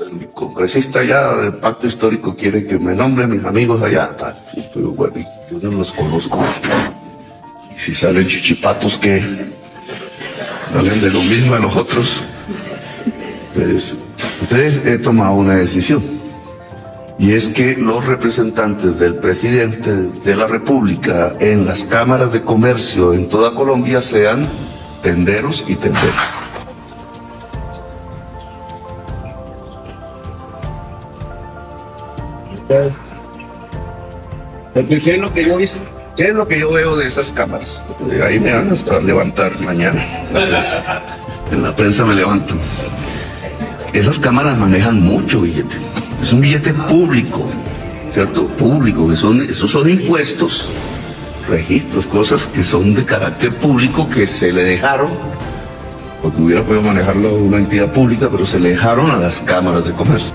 El congresista allá del pacto histórico quiere que me nombre mis amigos allá, tal. pero bueno, yo no los conozco. Y si salen chichipatos que salen de lo mismo a los otros, pues, entonces he tomado una decisión. Y es que los representantes del presidente de la República en las cámaras de comercio en toda Colombia sean tenderos y tenderos. ¿Qué es lo que yo veo de esas cámaras? Ahí me van a levantar mañana. En la prensa me levanto. Esas cámaras manejan mucho billete. Es un billete público, ¿cierto? Público, que son, esos son impuestos, registros, cosas que son de carácter público que se le dejaron, porque hubiera podido manejarlo una entidad pública, pero se le dejaron a las cámaras de comercio.